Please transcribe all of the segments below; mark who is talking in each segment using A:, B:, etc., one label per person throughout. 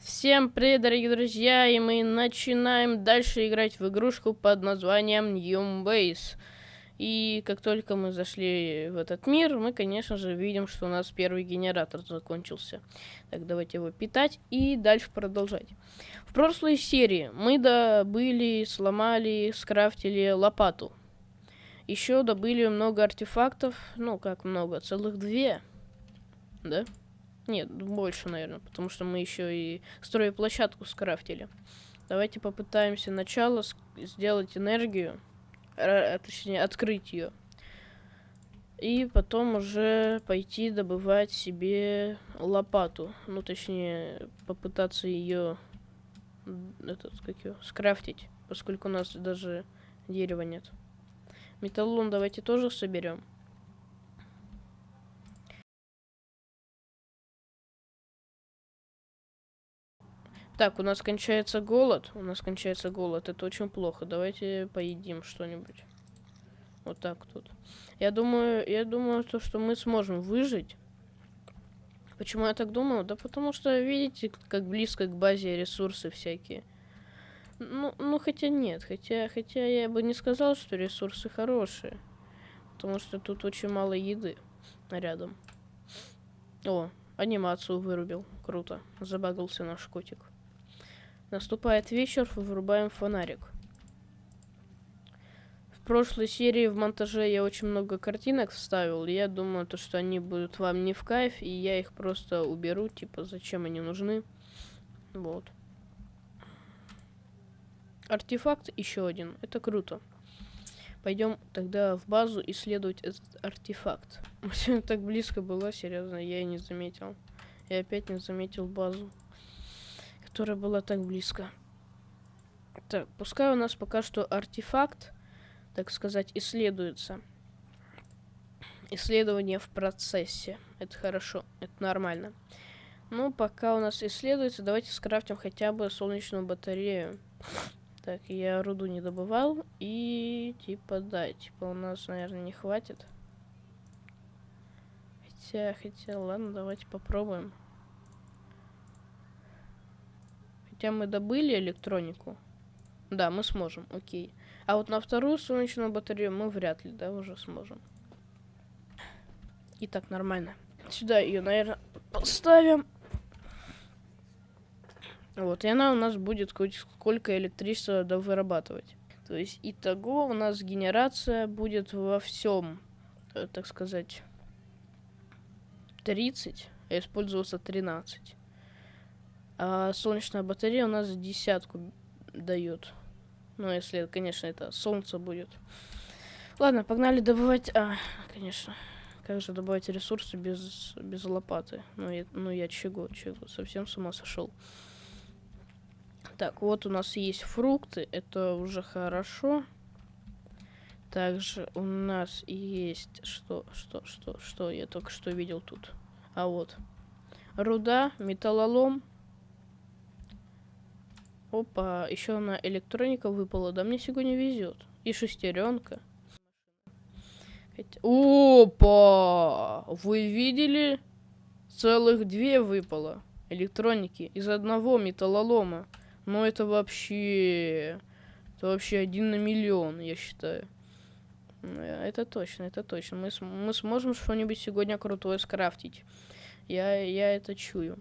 A: Всем привет, дорогие друзья, и мы начинаем дальше играть в игрушку под названием New Base. И как только мы зашли в этот мир, мы, конечно же, видим, что у нас первый генератор закончился. Так, давайте его питать и дальше продолжать. В прошлой серии мы добыли, сломали, скрафтили лопату. Еще добыли много артефактов, ну как много, целых две, да? Нет, больше, наверное, потому что мы еще и площадку скрафтили. Давайте попытаемся сначала сделать энергию, а, точнее, открыть ее. И потом уже пойти добывать себе лопату. Ну, точнее, попытаться ее этот, как ее, скрафтить, поскольку у нас даже дерева нет. Металлон давайте тоже соберем. Так, у нас кончается голод. У нас кончается голод. Это очень плохо. Давайте поедим что-нибудь. Вот так тут. Я думаю, я думаю, то, что мы сможем выжить. Почему я так думаю? Да потому что, видите, как близко к базе ресурсы всякие. Ну, ну хотя нет. Хотя, хотя я бы не сказал, что ресурсы хорошие. Потому что тут очень мало еды рядом. О, анимацию вырубил. Круто. Забагался наш котик. Наступает вечер, вырубаем фонарик. В прошлой серии в монтаже я очень много картинок вставил. Я думаю, то, что они будут вам не в кайф, и я их просто уберу. Типа, зачем они нужны. Вот. Артефакт еще один. Это круто. Пойдем тогда в базу исследовать этот артефакт. Так близко было, серьезно, я и не заметил. Я опять не заметил базу которая была так близко. Так, пускай у нас пока что артефакт, так сказать, исследуется. Исследование в процессе. Это хорошо, это нормально. Ну, пока у нас исследуется, давайте скрафтим хотя бы солнечную батарею. Так, я руду не добывал. И, типа, да, типа, у нас, наверное, не хватит. Хотя, хотя, ладно, давайте попробуем. Хотя мы добыли электронику. Да, мы сможем, окей. А вот на вторую солнечную батарею мы вряд ли, да, уже сможем. И так нормально. Сюда ее, наверное, поставим. Вот, и она у нас будет хоть сколько электричества вырабатывать. То есть, итого у нас генерация будет во всем, э, так сказать, 30, а использоваться 13. А солнечная батарея у нас десятку дает. Ну, если, конечно, это солнце будет. Ладно, погнали добывать... А, конечно. Как же добывать ресурсы без, без лопаты? Ну я, ну, я чего, чего? Совсем с ума сошел. Так, вот у нас есть фрукты. Это уже хорошо. Также у нас есть... Что, что, что, что я только что видел тут? А вот. Руда, металлолом, Опа, еще она электроника выпала. Да мне сегодня везет. И шестеренка. Опа! Вы видели? Целых две выпало. Электроники. Из одного металлолома. Но это вообще... Это вообще один на миллион, я считаю. Это точно, это точно. Мы, мы сможем что-нибудь сегодня крутое скрафтить. Я, я это чую.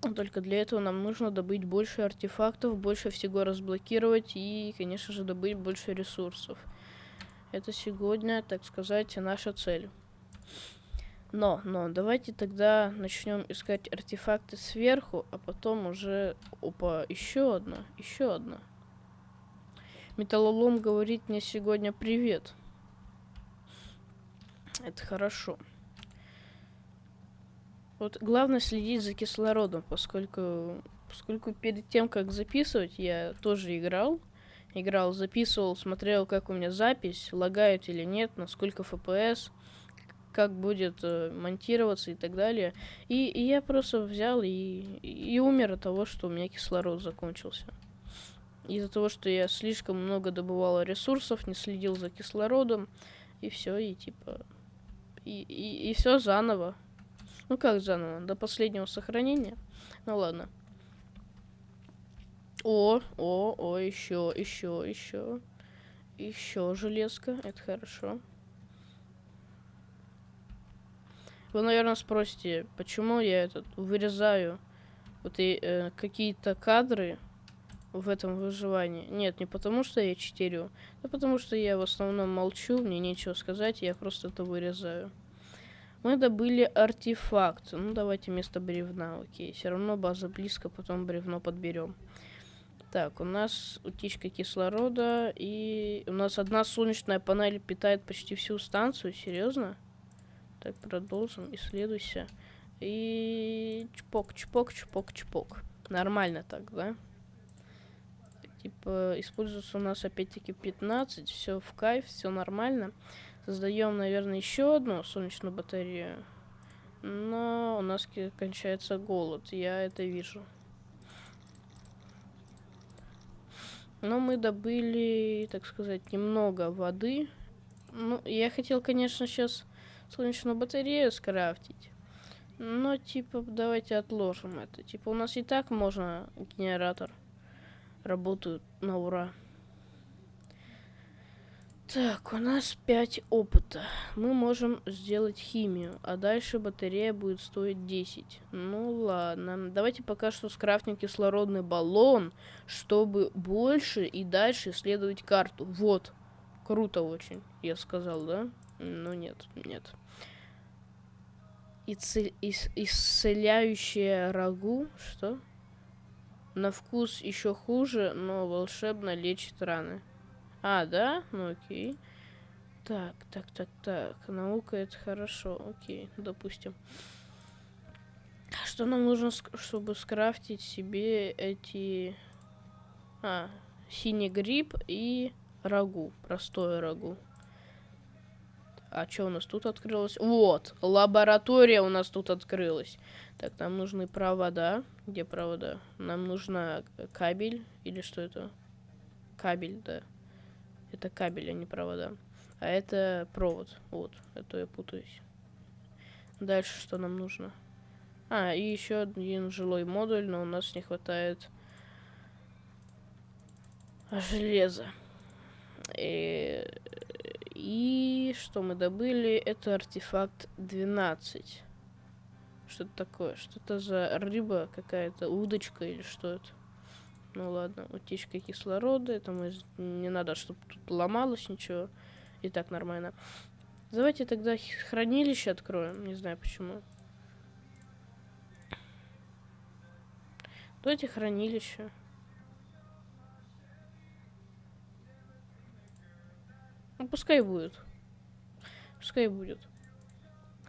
A: Только для этого нам нужно добыть больше артефактов, больше всего разблокировать и, конечно же, добыть больше ресурсов. Это сегодня, так сказать, наша цель. Но, но, давайте тогда начнем искать артефакты сверху, а потом уже... Опа, еще одна, еще одна. Металлолом говорит мне сегодня привет. Это хорошо. Вот главное следить за кислородом, поскольку, поскольку перед тем, как записывать, я тоже играл. Играл, записывал, смотрел, как у меня запись, лагает или нет, насколько FPS, как будет э, монтироваться и так далее. И, и я просто взял и, и умер от того, что у меня кислород закончился. Из-за того, что я слишком много добывал ресурсов, не следил за кислородом, и все, и типа... И, и, и все заново. Ну как заново? До последнего сохранения? Ну ладно. О, о, о, еще, еще, еще. Еще железка, это хорошо. Вы, наверное, спросите, почему я этот вырезаю вот и э, какие-то кадры в этом выживании. Нет, не потому что я читерю, а потому что я в основном молчу, мне нечего сказать, я просто это вырезаю. Мы добыли артефакт. Ну, давайте вместо бревна, окей. Все равно база близко, потом бревно подберем. Так, у нас утечка кислорода, и у нас одна солнечная панель питает почти всю станцию, серьезно? Так, продолжим, исследуйся. И чпок, чпок, чпок, чпок. Нормально так, да? Типа, используется у нас опять-таки 15, все в кайф, все нормально. Создаем, наверное, еще одну солнечную батарею. Но у нас кончается голод, я это вижу. Но мы добыли, так сказать, немного воды. Ну, я хотел, конечно, сейчас солнечную батарею скрафтить. Но, типа, давайте отложим это. Типа, у нас и так можно генератор. Работают на ура. Так, у нас 5 опыта. Мы можем сделать химию, а дальше батарея будет стоить 10. Ну ладно. Давайте пока что скрафтим кислородный баллон, чтобы больше и дальше исследовать карту. Вот. Круто очень, я сказал, да? Ну нет, нет. Ицель... Ис... Исцеляющее рагу? Что? На вкус еще хуже, но волшебно лечит раны. А, да? Ну окей. Так, так, так, так. Наука это хорошо. Окей, допустим. Что нам нужно, чтобы скрафтить себе эти... А, синий гриб и рагу. Простое рагу. А что у нас тут открылось? Вот, лаборатория у нас тут открылась. Так, нам нужны провода. Где провода? Нам нужна кабель. Или что это? Кабель, да. Это кабель, а не провода. А это провод. Вот, это я путаюсь. Дальше что нам нужно? А, и еще один жилой модуль, но у нас не хватает железа. И, и что мы добыли? Это артефакт 12. Что это такое? Что это за рыба какая-то? Удочка или что это? Ну ладно, утечка кислорода, это мы не надо, чтобы тут ломалось ничего. И так нормально. Давайте тогда хранилище откроем, не знаю почему. Давайте хранилище. Ну, пускай будет. Пускай будет.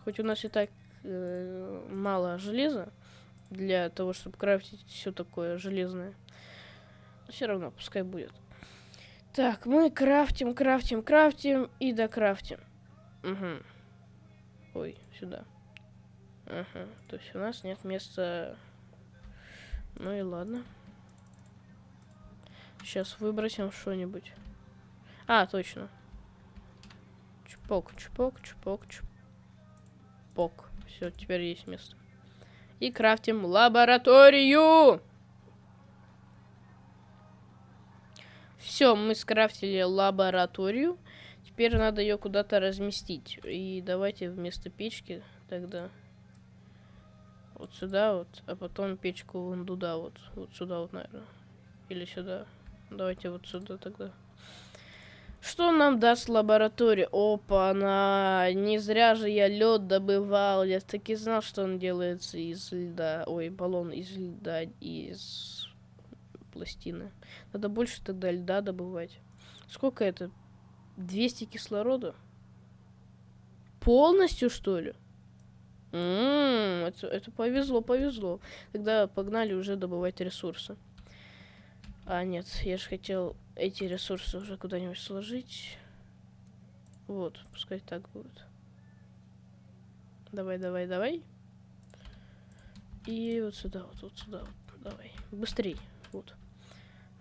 A: Хоть у нас и так э, мало железа для того, чтобы крафтить все такое железное. Все равно, пускай будет. Так, мы крафтим, крафтим, крафтим и докрафтим. Угу. Ой, сюда. Ага, то есть у нас нет места... Ну и ладно. Сейчас выбросим что-нибудь. А, точно. Чпок, чпок, чпок, чпок. Все, теперь есть место. И крафтим лабораторию! Все, мы скрафтили лабораторию. Теперь надо ее куда-то разместить. И давайте вместо печки тогда вот сюда вот, а потом печку вон туда вот. Вот сюда вот, наверное. Или сюда. Давайте вот сюда тогда. Что нам даст лаборатория? Опа, она не зря же я лед добывал. Я таки знал, что он делается из льда. Ой, баллон из льда, из пластины. Надо больше тогда льда добывать. Сколько это? 200 кислорода? Полностью, что ли? М -м, это, это повезло, повезло. Тогда погнали уже добывать ресурсы. А, нет, я же хотел эти ресурсы уже куда-нибудь сложить. Вот, пускай так будет. Давай, давай, давай. И вот сюда, вот, вот сюда, вот. Давай. Быстрей. Вот.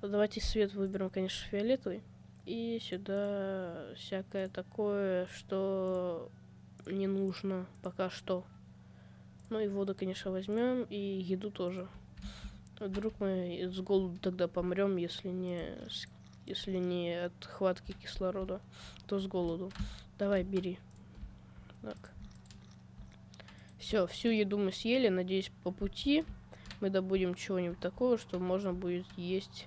A: Давайте свет выберем, конечно, фиолетовый. И сюда всякое такое, что не нужно пока что. Ну и воду, конечно, возьмем. И еду тоже. Вдруг мы с голоду тогда помрем, если не, если не от хватки кислорода, то с голоду. Давай, бери. Так. Все, всю еду мы съели. Надеюсь, по пути мы добудем чего-нибудь такого, что можно будет есть.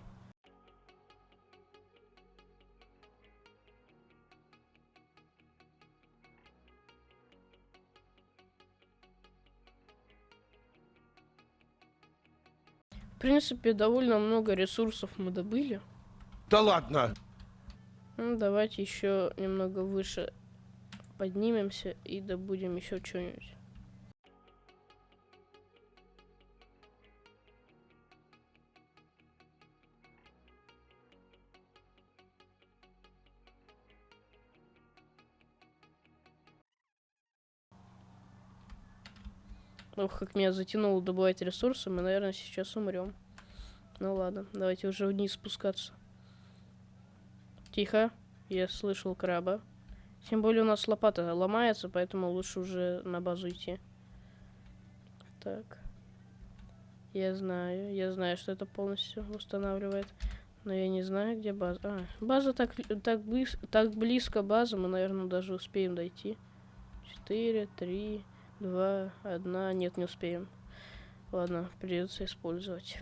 A: В принципе, довольно много ресурсов мы добыли.
B: Да ладно!
A: Ну, давайте еще немного выше поднимемся и добудем еще что-нибудь. Ох, как меня затянуло добывать ресурсы, мы, наверное, сейчас умрем. Ну ладно, давайте уже вниз спускаться. Тихо, я слышал краба. Тем более у нас лопата ломается, поэтому лучше уже на базу идти. Так. Я знаю, я знаю, что это полностью устанавливает. Но я не знаю, где база. А, база так, так, близ, так близко база, мы, наверное, даже успеем дойти. Четыре, три, два, одна. Нет, не успеем. Ладно, придется использовать.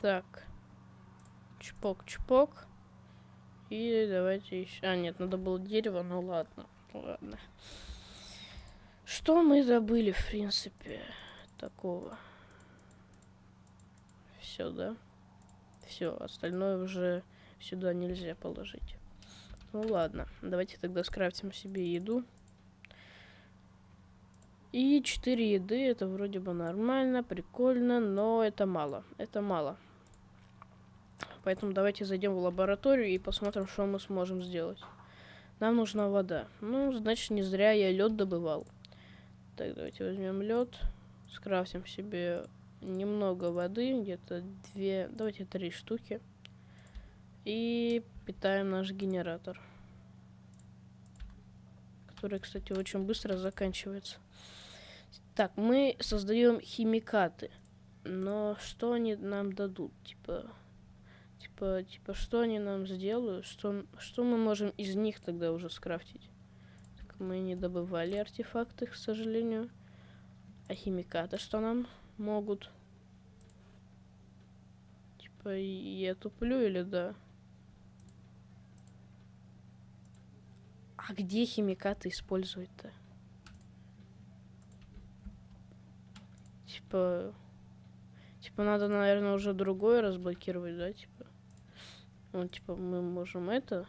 A: Так. Чпок-чпок. И давайте еще... А, нет, надо было дерево, ну ладно. Ладно. Что мы забыли, в принципе, такого? Все, да? Все, остальное уже сюда нельзя положить. Ну ладно, давайте тогда скрафтим себе еду. И 4 еды, это вроде бы нормально, прикольно, но это мало. Это мало. Поэтому давайте зайдем в лабораторию и посмотрим, что мы сможем сделать. Нам нужна вода. Ну, значит, не зря я лед добывал. Так, давайте возьмем лед. Скрафтим себе немного воды, где-то две, давайте три штуки. И питаем наш генератор. Который, кстати, очень быстро заканчивается. Так, мы создаем химикаты. Но что они нам дадут? Типа, типа, типа, что они нам сделают? Что, что мы можем из них тогда уже скрафтить? Так, мы не добывали артефакты, к сожалению. А химикаты что нам могут? Типа, я туплю или да? А где химикаты использовать-то? Типа... Типа надо, наверное, уже другое разблокировать, да, типа? Ну, типа, мы можем это...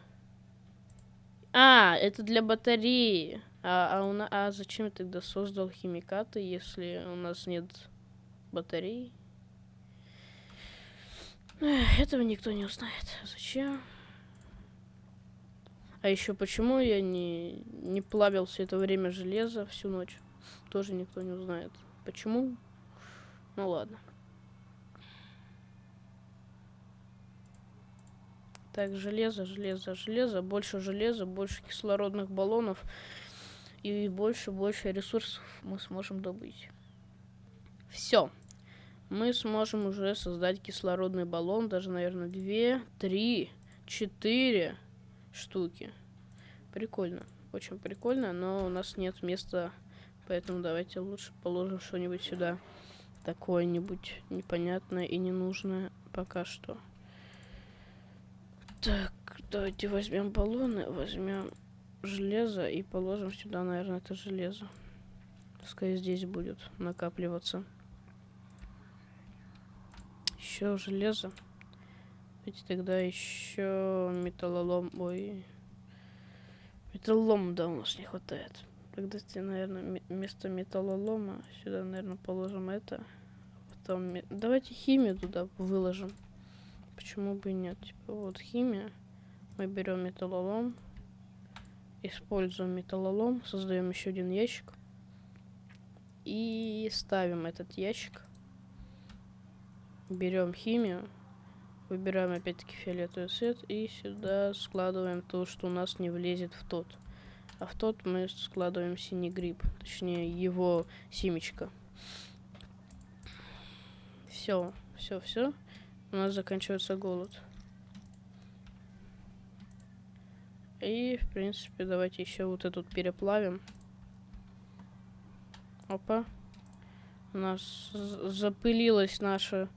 A: А, это для батареи. А, а, у на... а зачем я тогда создал химикаты, если у нас нет батареи? Этого никто не узнает. Зачем? А еще почему я не, не плавил все это время железо всю ночь? Тоже никто не узнает. Почему? Ну ладно. Так, железо, железо, железо, больше железа, больше кислородных баллонов и больше, больше ресурсов мы сможем добыть. Все. Мы сможем уже создать кислородный баллон, даже, наверное, две, три, четыре штуки. Прикольно. Очень прикольно, но у нас нет места, поэтому давайте лучше положим что-нибудь сюда. Такое-нибудь непонятное и ненужное пока что. Так, давайте возьмем баллоны, возьмем железо и положим сюда, наверное, это железо. Пускай здесь будет накапливаться. Еще железо. Давайте тогда еще металлолом. Ой. Металлолом, да, у нас не хватает. Тогда, наверное, вместо металлолома сюда, наверное, положим это. Потом... Давайте химию туда выложим. Почему бы и нет? Типа, вот химия. Мы берем металлолом. Используем металлолом. Создаем еще один ящик. И ставим этот ящик. Берем химию. Выбираем опять-таки фиолетовый цвет и сюда складываем то, что у нас не влезет в тот. а в тот мы складываем синий гриб, точнее его семечко. Все, все, все. У нас заканчивается голод. И, в принципе, давайте еще вот этот переплавим. Опа. У нас запылилась наша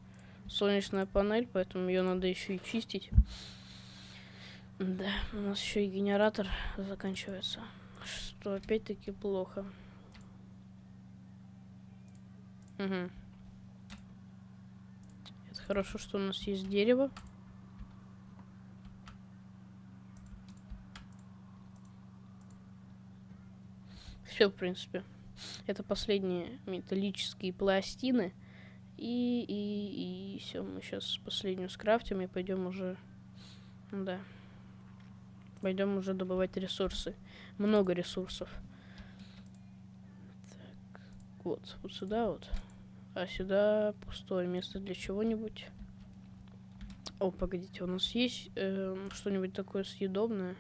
A: солнечная панель, поэтому ее надо еще и чистить. Да, у нас еще и генератор заканчивается. Что опять-таки плохо. Угу. Это хорошо, что у нас есть дерево. Все, в принципе. Это последние металлические пластины. И, и, и все, мы сейчас последнюю скрафтим и пойдем уже... Да. Пойдем уже добывать ресурсы. Много ресурсов. Так, вот, вот сюда вот. А сюда пустое место для чего-нибудь. О, погодите, у нас есть э, что-нибудь такое съедобное?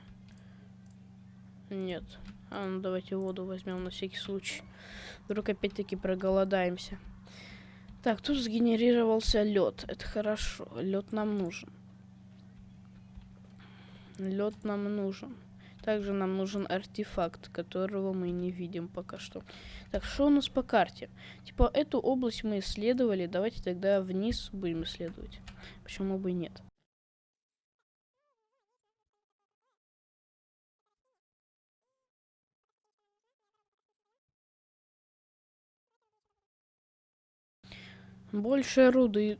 A: Нет. А, ну давайте воду возьмем на всякий случай. Вдруг опять-таки проголодаемся. Так, тут сгенерировался лед. Это хорошо. Лед нам нужен. Лед нам нужен. Также нам нужен артефакт, которого мы не видим пока что. Так, что у нас по карте? Типа, эту область мы исследовали. Давайте тогда вниз будем исследовать. Почему бы и нет? Больше руды.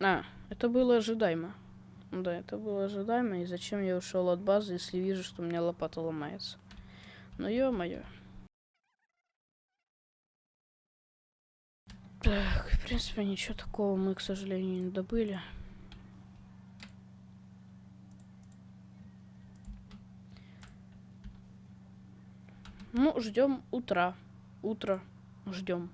A: А, это было ожидаемо. Да, это было ожидаемо. И зачем я ушел от базы, если вижу, что у меня лопата ломается? Ну, ё-моё. Так, в принципе, ничего такого мы, к сожалению, не добыли. Ну, ждем утра. Утро ждем.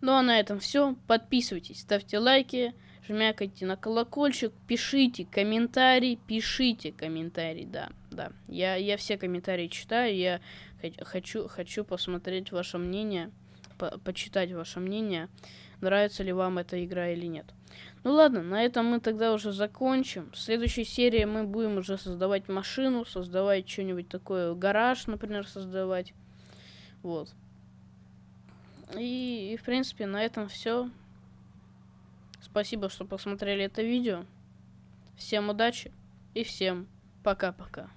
A: Ну а на этом все. Подписывайтесь, ставьте лайки, жмякайте на колокольчик, пишите комментарий, пишите комментарий, да, да. Я, я все комментарии читаю, я хочу, хочу посмотреть ваше мнение, по почитать ваше мнение, нравится ли вам эта игра или нет. Ну ладно, на этом мы тогда уже закончим. В следующей серии мы будем уже создавать машину, создавать что-нибудь такое, гараж, например, создавать. Вот. И, и, в принципе, на этом все. Спасибо, что посмотрели это видео. Всем удачи и всем пока-пока.